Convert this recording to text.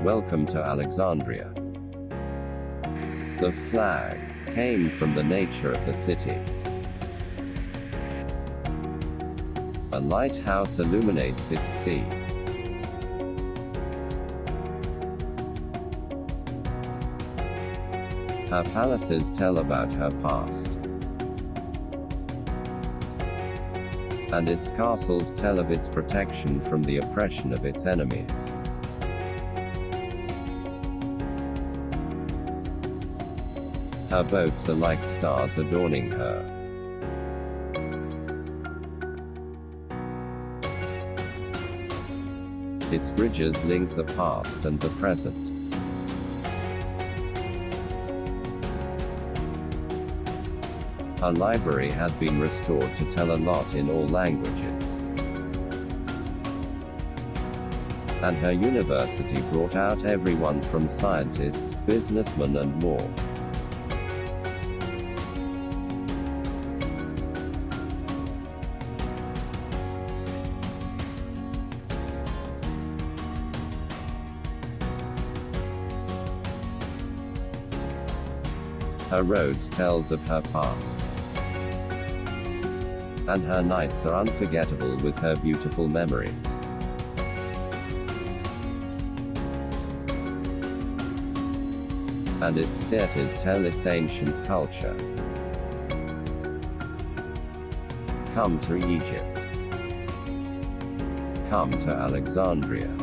Welcome to Alexandria. The flag came from the nature of the city. A lighthouse illuminates its sea. Her palaces tell about her past. And its castles tell of its protection from the oppression of its enemies. Her boats are like stars adorning her. Its bridges link the past and the present. Her library has been restored to tell a lot in all languages. And her university brought out everyone from scientists, businessmen and more. Her roads tells of her past. And her nights are unforgettable with her beautiful memories. And its theaters tell its ancient culture. Come to Egypt. Come to Alexandria.